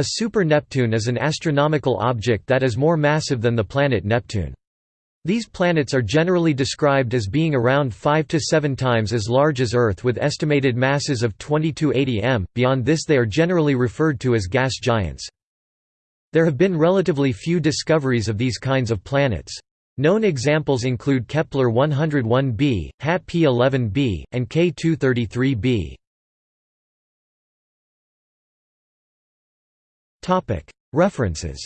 A super-Neptune is an astronomical object that is more massive than the planet Neptune. These planets are generally described as being around 5 to 7 times as large as Earth with estimated masses of 2280 m, beyond this they are generally referred to as gas giants. There have been relatively few discoveries of these kinds of planets. Known examples include Kepler 101b, HAT P11b, and K233b. References